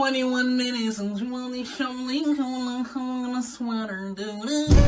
21 minutes and you only show showing on a sweater.